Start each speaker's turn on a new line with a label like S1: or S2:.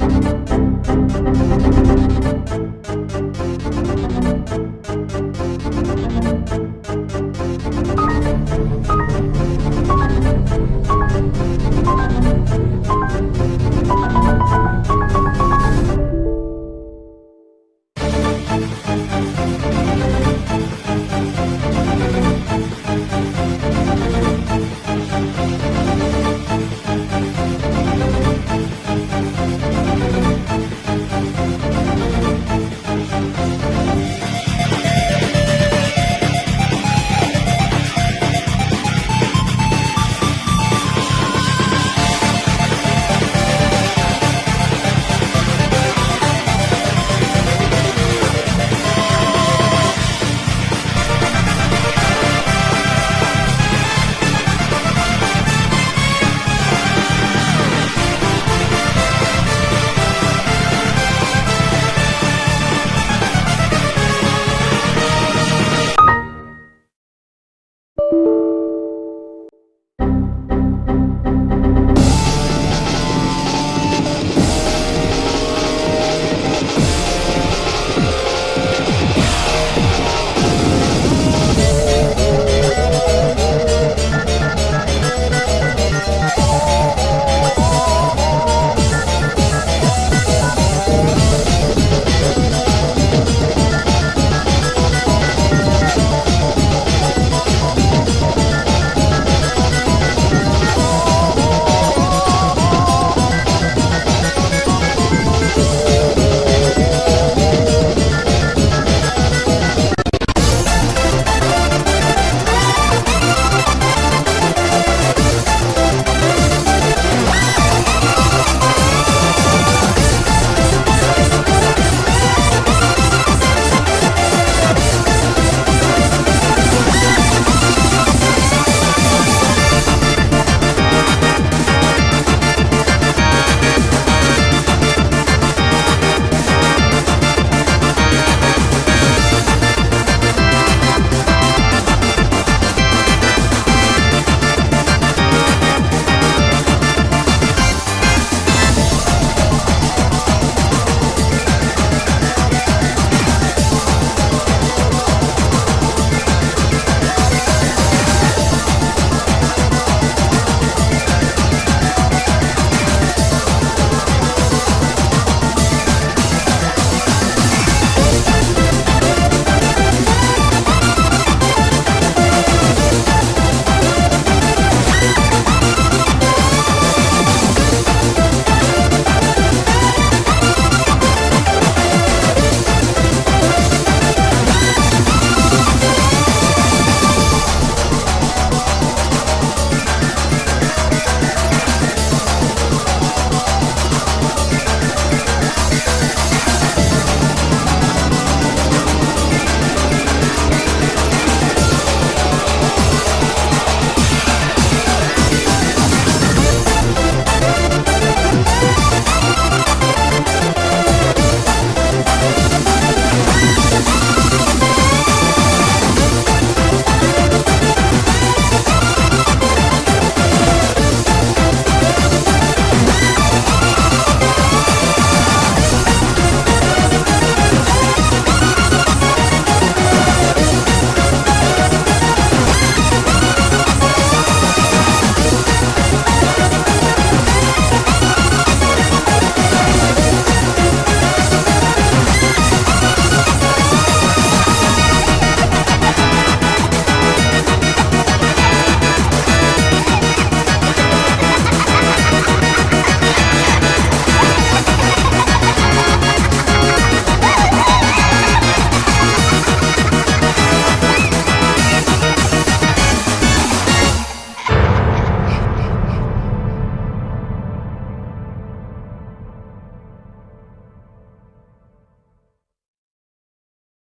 S1: Música